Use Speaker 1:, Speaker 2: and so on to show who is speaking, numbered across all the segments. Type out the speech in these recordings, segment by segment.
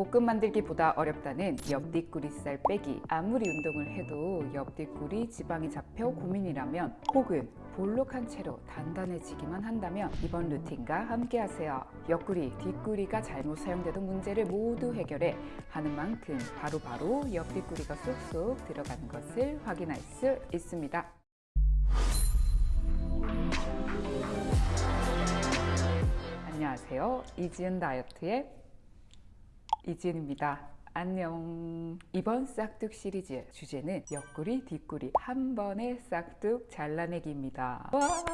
Speaker 1: 볶음 만들기보다 어렵다는 옆뒷구리살 빼기. 아무리 운동을 해도 옆뒷구리 지방이 잡혀 고민이라면 혹은 볼록한 채로 단단해지기만 한다면 이번 루틴과 함께 하세요. 옆구리, 뒷구리가 잘못 사용되던 문제를 모두 해결해 하는 만큼 바로바로 바로 옆뒷구리가 쏙쏙 들어가는 것을 확인할 수 있습니다. 안녕하세요. 이지은 다이어트의 이지은입니다. 안녕. 이번 싹둑 시리즈 주제는 옆구리 뒷구리 한 번에 싹둑 잘라내기입니다. 와.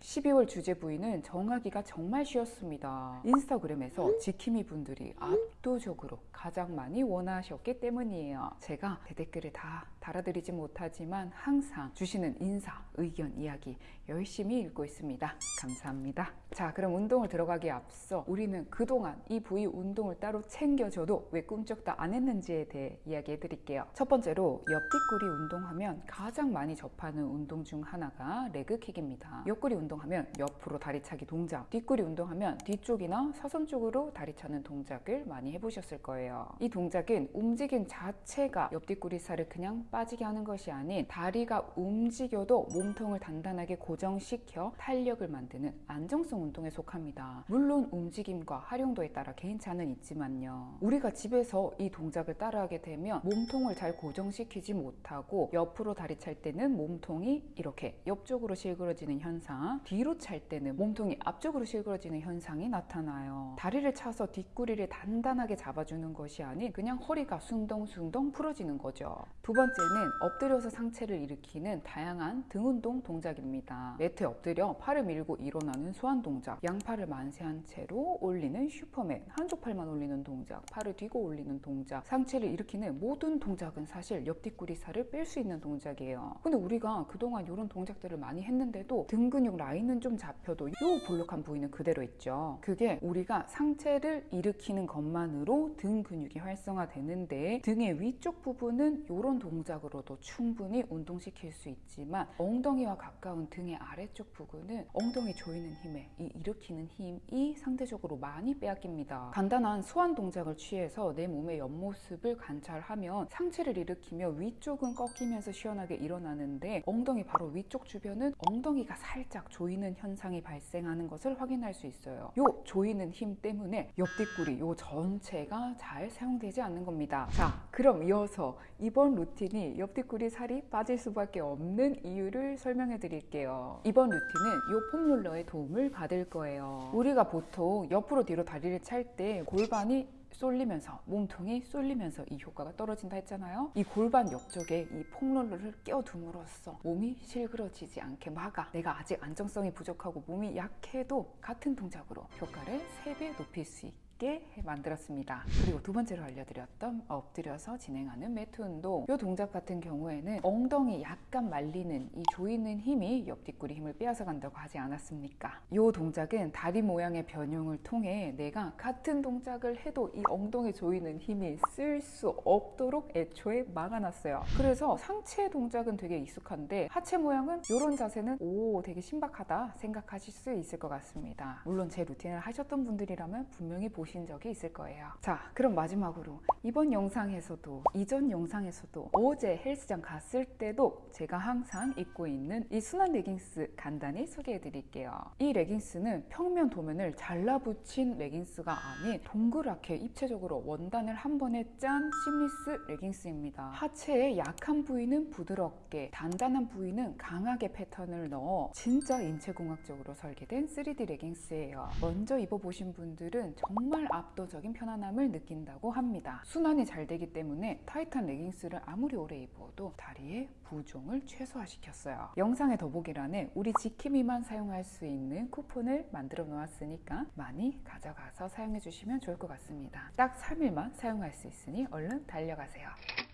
Speaker 1: 12월 주제 부위는 정하기가 정말 쉬웠습니다. 인스타그램에서 지킴이 분들이 압도적으로 가장 많이 원하셨기 때문이에요. 제가 대댓글을 다 달아드리지 못하지만 항상 주시는 인사, 의견, 이야기 열심히 읽고 있습니다. 감사합니다. 자 그럼 운동을 들어가기에 앞서 우리는 그동안 이 부위 운동을 따로 챙겨줘도 왜 꿈쩍도 안 했는지에 대해 이야기해 드릴게요. 첫 번째로 옆뒷구리 운동하면 가장 많이 접하는 운동 중 하나가 레그킥입니다. 옆구리 운동하면 옆으로 다리 차기 동작 뒷구리 운동하면 뒤쪽이나 사선 쪽으로 다리 차는 동작을 많이 해보셨을 거예요. 이 동작은 움직임 자체가 옆뒷구리 살을 그냥 빠지게 하는 것이 아닌 다리가 움직여도 몸통을 단단하게 고정 시켜 탄력을 만드는 안정성 운동에 속합니다. 물론 움직임과 활용도에 따라 개인차는 있지만요. 우리가 집에서 이 동작을 따라하게 되면 몸통을 잘 고정시키지 못하고 옆으로 다리 찰 때는 몸통이 이렇게 옆쪽으로 실그러지는 현상 뒤로 찰 때는 몸통이 앞쪽으로 실그러지는 현상이 나타나요. 다리를 차서 뒷구리를 단단하게 잡아주는 것이 아닌 그냥 허리가 숭덩숭덩 풀어지는 거죠. 두 번째 번째는 엎드려서 상체를 일으키는 다양한 등 운동 동작입니다. 매트에 엎드려 팔을 밀고 일어나는 소환 동작, 양팔을 만세한 채로 올리는 슈퍼맨, 한쪽 팔만 올리는 동작, 팔을 뒤고 올리는 동작, 상체를 일으키는 모든 동작은 사실 옆뒷구리 살을 뺄 수 있는 동작이에요. 근데 우리가 그동안 이런 동작들을 많이 했는데도 등 근육 라인은 좀 잡혀도 이 볼록한 부위는 그대로 있죠. 그게 우리가 상체를 일으키는 것만으로 등 근육이 활성화되는데 등의 위쪽 부분은 이런 동작 동작으로도 충분히 운동시킬 수 있지만 엉덩이와 가까운 등의 아래쪽 부분은 엉덩이 조이는 힘에 이 일으키는 힘이 상대적으로 많이 빼앗깁니다. 간단한 소환 동작을 취해서 내 몸의 옆모습을 관찰하면 상체를 일으키며 위쪽은 꺾이면서 시원하게 일어나는데 엉덩이 바로 위쪽 주변은 엉덩이가 살짝 조이는 현상이 발생하는 것을 확인할 수 있어요. 요 조이는 힘 때문에 옆 뒷구리 요 전체가 잘 사용되지 않는 겁니다. 자 그럼 이어서 이번 루틴이 옆뒷구리 살이 빠질 수밖에 없는 이유를 설명해 드릴게요. 이번 루틴은 이 폼롤러의 도움을 받을 거예요. 우리가 보통 옆으로 뒤로 다리를 찰 때 골반이 쏠리면서 몸통이 쏠리면서 이 효과가 떨어진다 했잖아요. 이 골반 옆쪽에 이 폼롤러를 껴둠으로써 몸이 실그러지지 않게 막아 내가 아직 안정성이 부족하고 몸이 약해도 같은 동작으로 효과를 3배 높일 수 있게 있게 만들었습니다. 그리고 두 번째로 알려드렸던 엎드려서 진행하는 매트 운동. 이 동작 같은 경우에는 엉덩이 약간 말리는 이 조이는 힘이 옆뒷구리 힘을 빼앗아 간다고 하지 않았습니까? 이 동작은 다리 모양의 변형을 통해 내가 같은 동작을 해도 이 엉덩이 조이는 힘이 쓸 수 없도록 애초에 막아놨어요. 그래서 상체 동작은 되게 익숙한데 하체 모양은 이런 자세는 오 되게 신박하다 생각하실 수 있을 것 같습니다. 물론 제 루틴을 하셨던 분들이라면 분명히 보시 보신 적이 있을 거예요. 자 그럼 마지막으로 이번 영상에서도 이전 영상에서도 어제 헬스장 갔을 때도 제가 항상 입고 있는 이 순한 레깅스 간단히 소개해 드릴게요. 이 레깅스는 평면 도면을 잘라붙인 레깅스가 아닌 동그랗게 입체적으로 원단을 한 번에 짠 seamless 레깅스입니다. 하체의 약한 부위는 부드럽게 단단한 부위는 강하게 패턴을 넣어 진짜 인체공학적으로 설계된 3D 레깅스예요. 먼저 입어보신 분들은 정말 정말 압도적인 편안함을 느낀다고 합니다. 순환이 잘 되기 때문에 타이트한 레깅스를 아무리 오래 입어도 다리의 부종을 최소화시켰어요. 영상의 더보기란에 우리 지킴이만 사용할 수 있는 쿠폰을 만들어 놓았으니까 많이 가져가서 사용해 주시면 좋을 것 같습니다. 딱 3일만 사용할 수 있으니 얼른 달려가세요.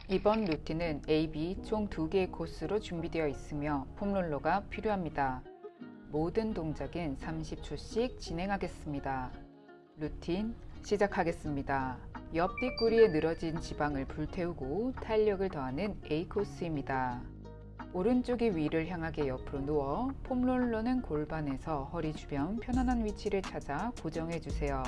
Speaker 1: 이번 루틴은 A, B 총 2개의 코스로 준비되어 있으며 폼롤러가 필요합니다. 모든 동작은 30초씩 진행하겠습니다. 루틴 시작하겠습니다. 옆 뒷구리에 늘어진 지방을 불태우고 탄력을 더하는 A 코스입니다. 오른쪽이 위를 향하게 옆으로 누워 폼롤러는 골반에서 허리 주변 편안한 위치를 찾아 고정해 주세요.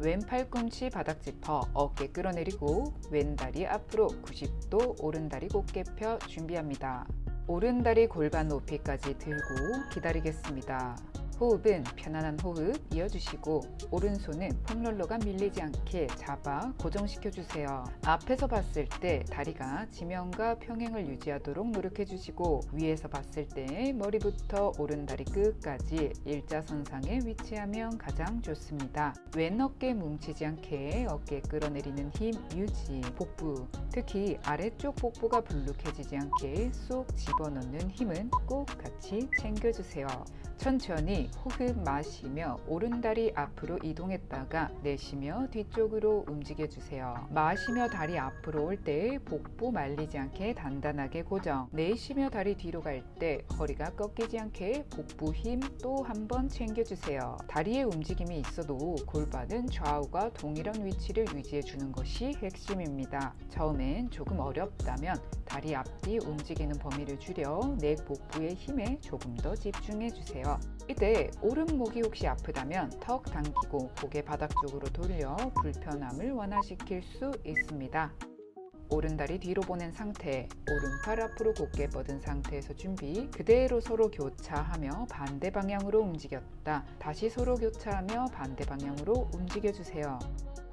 Speaker 1: 왼 팔 꿈치 바닥 짚어 어깨 끌어내리고 왼다리 앞으로 90도 오른다리 곧게 펴 준비합니다. 오른다리 골반 높이까지 들고 기다리겠습니다. 호흡은 편안한 호흡 이어주시고 오른손은 폼롤러가 밀리지 않게 잡아 고정시켜 주세요. 앞에서 봤을 때 다리가 지면과 평행을 유지하도록 노력해 주시고 위에서 봤을 때 머리부터 오른 다리 끝까지 일자선상에 위치하면 가장 좋습니다. 왼 어깨 뭉치지 않게 어깨 끌어내리는 힘 유지 복부 특히 아래쪽 복부가 불룩해지지 않게 쏙 집어넣는 힘은 꼭 같이 챙겨주세요. 천천히 호흡 마시며 오른다리 앞으로 이동했다가 내쉬며 뒤쪽으로 움직여 주세요. 마시며 다리 앞으로 올 때 복부 말리지 않게 단단하게 고정. 내쉬며 다리 뒤로 갈 때 허리가 꺾이지 않게 복부 힘 또 한 번 챙겨 주세요. 다리에 움직임이 있어도 골반은 좌우가 동일한 위치를 유지해 주는 것이 핵심입니다. 처음엔 조금 어렵다면 다리 앞뒤 움직이는 범위를 줄여 내 복부의 힘에 조금 더 집중해 주세 요. 이때 오른목이 혹시 아프다면 턱 당기고 고개 바닥 쪽으로 돌려 불편함을 완화시킬 수 있습니다. 오른다리 뒤로 보낸 상태, 오른팔 앞으로 곧게 뻗은 상태에서 준비 그대로 서로 교차하며 반대 방향으로 움직였다. 다시 서로 교차하며 반대 방향으로 움직여주세요.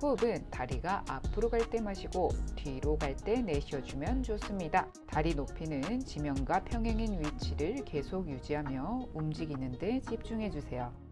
Speaker 1: 호흡은 다리가 앞으로 갈 때 마시고 뒤로 갈 때 내쉬어주면 좋습니다. 다리 높이는 지면과 평행인 위치를 계속 유지하며 움직이는 데 집중해주세요.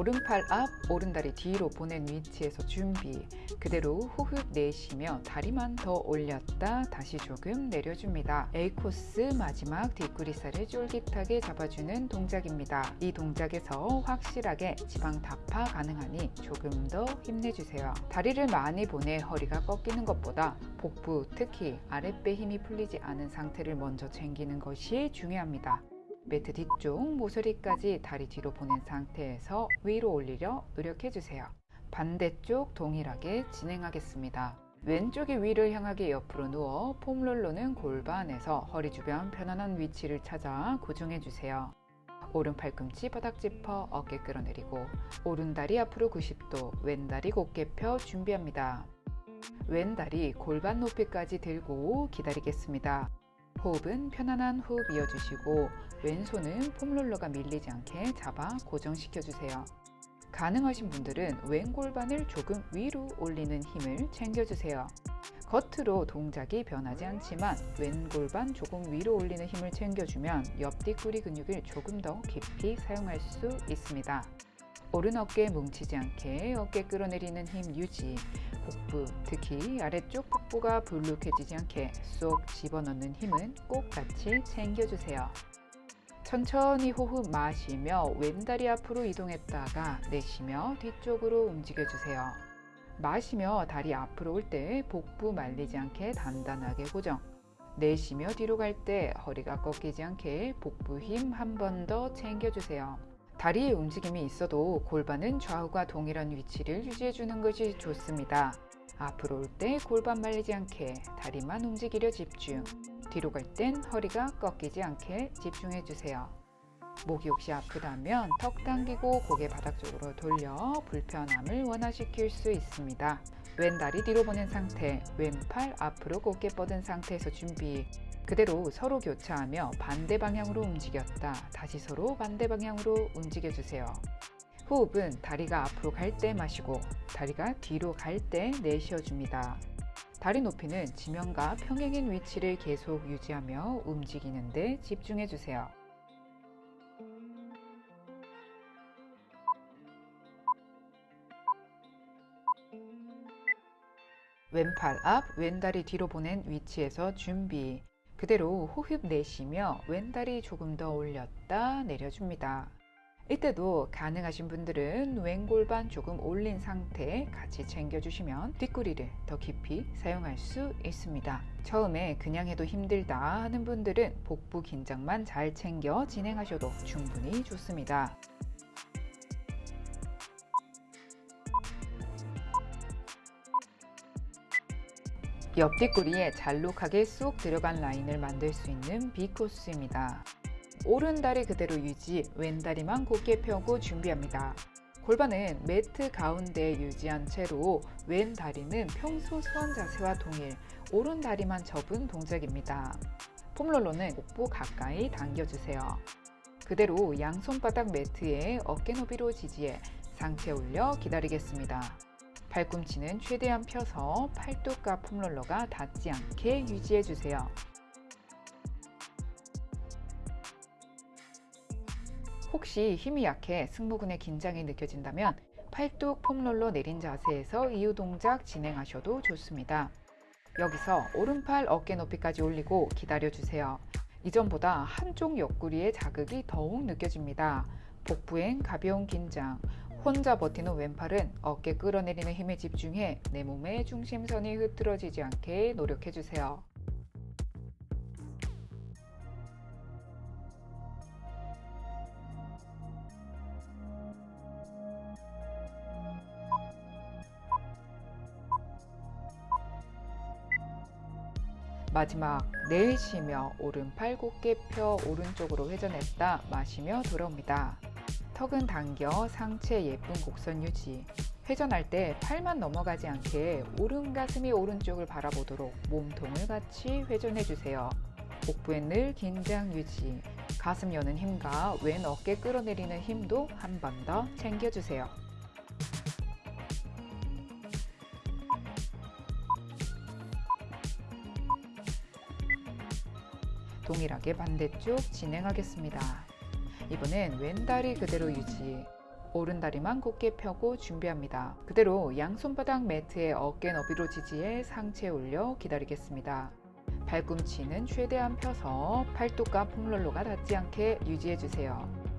Speaker 1: 오른팔 앞, 오른다리 뒤로 보낸 위치에서 준비. 그대로 호흡 내쉬며 다리만 더 올렸다 다시 조금 내려줍니다. A 코스 마지막 뒷구리살을 쫄깃하게 잡아주는 동작입니다. 이 동작에서 확실하게 지방 타파 가능하니 조금 더 힘내주세요. 다리를 많이 보내 허리가 꺾이는 것보다 복부 특히 아랫배 힘이 풀리지 않은 상태를 먼저 챙기는 것이 중요합니다. 매트 뒤쪽 모서리까지 다리 뒤로 보낸 상태에서 위로 올리려 노력해주세요. 반대쪽 동일하게 진행하겠습니다. 왼쪽이 위를 향하게 옆으로 누워 폼롤러는 골반에서 허리 주변 편안한 위치를 찾아 고정해주세요. 오른 팔꿈치 바닥 짚어 어깨 끌어내리고 오른 다리 앞으로 90도 왼 다리 곧게 펴 준비합니다. 왼 다리 골반 높이까지 들고 기다리겠습니다. 호흡은 편안한 호흡 이어주시고 왼손은 폼롤러가 밀리지 않게 잡아 고정시켜주세요. 가능하신 분들은 왼 골반을 조금 위로 올리는 힘을 챙겨주세요. 겉으로 동작이 변하지 않지만 왼 골반 조금 위로 올리는 힘을 챙겨주면 옆 뒷구리 근육을 조금 더 깊이 사용할 수 있습니다. 오른 어깨 뭉치지 않게 어깨 끌어내리는 힘 유지 복부, 특히 아래쪽 복부가 불룩해지지 않게 쏙 집어넣는 힘은 꼭 같이 챙겨주세요. 천천히 호흡 마시며 왼다리 앞으로 이동했다가 내쉬며 뒤쪽으로 움직여 주세요. 마시며 다리 앞으로 올 때 복부 말리지 않게 단단하게 고정. 내쉬며 뒤로 갈 때 허리가 꺾이지 않게 복부 힘 한 번 더 챙겨주세요. 다리의 움직임이 있어도 골반은 좌우가 동일한 위치를 유지해주는 것이 좋습니다. 앞으로 올 때 골반 말리지 않게 다리만 움직이려 집중. 뒤로 갈 땐 허리가 꺾이지 않게 집중해 주세요. 목이 혹시 아프다면 턱 당기고 고개 바닥 쪽으로 돌려 불편함을 완화시킬 수 있습니다. 왼 다리 뒤로 보낸 상태, 왼팔 앞으로 곧게 뻗은 상태에서 준비. 그대로 서로 교차하며 반대 방향으로 움직였다. 다시 서로 반대 방향으로 움직여주세요. 호흡은 다리가 앞으로 갈 때 마시고 다리가 뒤로 갈 때 내쉬어줍니다. 다리 높이는 지면과 평행인 위치를 계속 유지하며 움직이는 데 집중해주세요. 왼팔 앞, 왼다리 뒤로 보낸 위치에서 준비. 그대로 호흡 내쉬며 왼다리 조금 더 올렸다 내려줍니다. 이때도 가능하신 분들은 왼골반 조금 올린 상태 같이 챙겨주시면 뒷구리를 더 깊이 사용할 수 있습니다. 처음에 그냥 해도 힘들다 하는 분들은 복부 긴장만 잘 챙겨 진행하셔도 충분히 좋습니다. 옆 뒷구리에 잘록하게 쏙 들어간 라인을 만들 수 있는 B코스입니다. 오른다리 그대로 유지, 왼다리만 곧게 펴고 준비합니다. 골반은 매트 가운데 유지한 채로 왼 다리는 평소 수원 자세와 동일, 오른 다리만 접은 동작입니다. 폼롤러는 복부 가까이 당겨주세요. 그대로 양손바닥 매트에 어깨 너비로 지지해 상체 올려 기다리겠습니다. 발꿈치는 최대한 펴서 팔뚝과 폼롤러가 닿지 않게 유지해주세요. 혹시 힘이 약해 승모근의 긴장이 느껴진다면 팔뚝 폼롤러 내린 자세에서 이유 동작 진행하셔도 좋습니다. 여기서 오른팔 어깨 높이까지 올리고 기다려주세요. 이전보다 한쪽 옆구리의 자극이 더욱 느껴집니다. 복부엔 가벼운 긴장, 혼자 버티는 왼팔은 어깨 끌어내리는 힘에 집중해 내 몸의 중심선이 흐트러지지 않게 노력해주세요. 마지막 내쉬며 오른팔 곧게 펴 오른쪽으로 회전했다 마시며 돌아옵니다. 턱은 당겨 상체 예쁜 곡선 유지 회전할 때 팔만 넘어가지 않게 오른 가슴이 오른쪽을 바라보도록 몸통을 같이 회전해 주세요. 복부에 늘 긴장 유지 가슴 여는 힘과 왼 어깨 끌어내리는 힘도 한 번 더 챙겨주세요. 동일하게 반대쪽 진행하겠습니다. 이번엔 왼다리 그대로 유지 오른다리만 곧게 펴고 준비합니다. 그대로 양손바닥 매트에 어깨 너비로 지지해 상체 올려 기다리겠습니다. 발꿈치는 최대한 펴서 팔뚝과 폼롤러가 닿지 않게 유지해주세요.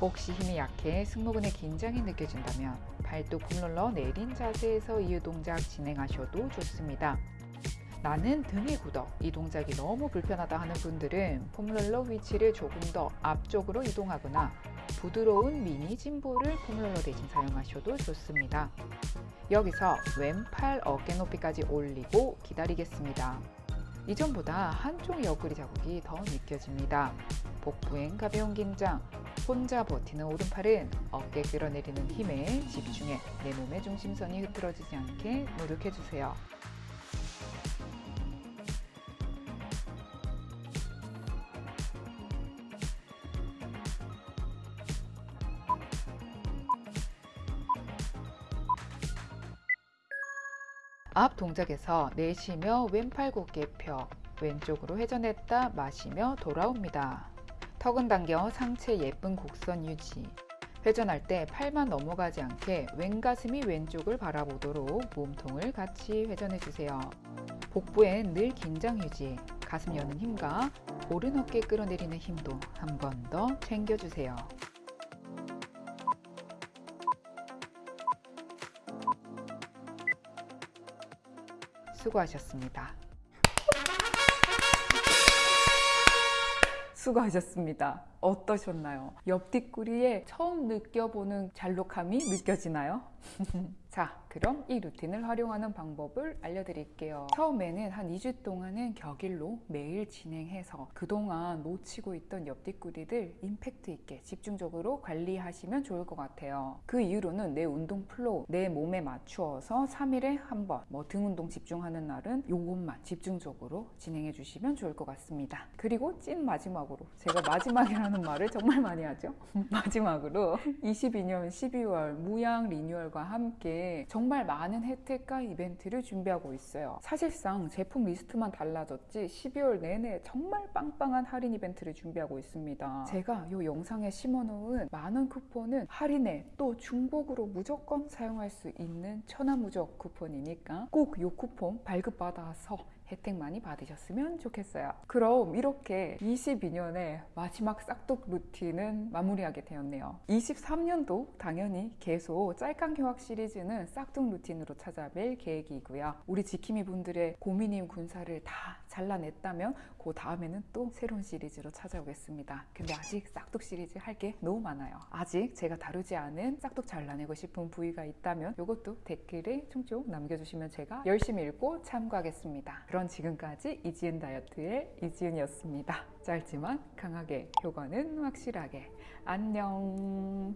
Speaker 1: 혹시 힘이 약해 승모근의 긴장이 느껴진다면 발뚝 폼롤러 내린 자세에서 이유 동작 진행하셔도 좋습니다. 나는 등이 굳어 이 동작이 너무 불편하다 하는 분들은 폼롤러 위치를 조금 더 앞쪽으로 이동하거나 부드러운 미니 짐볼을 폼롤러 대신 사용하셔도 좋습니다. 여기서 왼팔 어깨 높이까지 올리고 기다리겠습니다. 이전보다 한쪽 옆구리 자국이 더 느껴집니다. 복부엔 가벼운 긴장, 혼자 버티는 오른팔은 어깨 끌어내리는 힘에 집중해 내 몸의 중심선이 흐트러지지 않게 노력해주세요. 앞 동작에서 내쉬며 왼팔 곧게 펴 왼쪽으로 회전했다 마시며 돌아옵니다. 턱은 당겨 상체 예쁜 곡선 유지 회전할 때 팔만 넘어가지 않게 왼가슴이 왼쪽을 바라보도록 몸통을 같이 회전해 주세요. 복부엔 늘 긴장 유지 가슴 여는 힘과 오른 어깨 끌어내리는 힘도 한 번 더 챙겨주세요. 수고하셨습니다. 수고하셨습니다. 어떠셨나요? 옆뒷구리에 처음 느껴보는 잘록함이 느껴지나요? 자, 그럼 이 루틴을 활용하는 방법을 알려드릴게요. 처음에는 한 2주 동안은 격일로 매일 진행해서 그동안 놓치고 있던 옆뒷구리들 임팩트 있게 집중적으로 관리하시면 좋을 것 같아요. 그 이후로는 내 운동 flow, 내 몸에 맞추어서 3일에 한 번, 뭐 등 운동 집중하는 날은 요것만 집중적으로 진행해 주시면 좋을 것 같습니다. 그리고 찐 마지막으로 제가 마지막이라는 말을 정말 많이 하죠. 마지막으로 22년 12월 무양 리뉴얼과 함께 정말 많은 혜택과 이벤트를 준비하고 있어요. 사실상 제품 리스트만 달라졌지 12월 내내 정말 빵빵한 할인 이벤트를 준비하고 있습니다. 제가 이 영상에 심어놓은 만원 쿠폰은 할인에 또 중복으로 무조건 사용할 수 있는 천하무적 쿠폰이니까 꼭 이 쿠폰 발급받아서 혜택 많이 받으셨으면 좋겠어요. 그럼 이렇게 22년의 마지막 싹둑 루틴은 마무리하게 되었네요. 23년도 당연히 계속 짤깡 휴학 시리즈는 싹둑 루틴으로 찾아뵐 계획이고요. 우리 지킴이 분들의 고민임 군사를 다 잘라냈다면 그 다음에는 또 새로운 시리즈로 찾아오겠습니다. 근데 아직 싹둑 시리즈 할 게 너무 많아요. 아직 제가 다루지 않은 싹둑 잘라내고 싶은 부위가 있다면 이것도 댓글에 총총 남겨주시면 제가 열심히 읽고 참고하겠습니다. 그런 지금까지 이지은 다이어트의 이지은이었습니다. 짧지만 강하게 효과는 확실하게 안녕.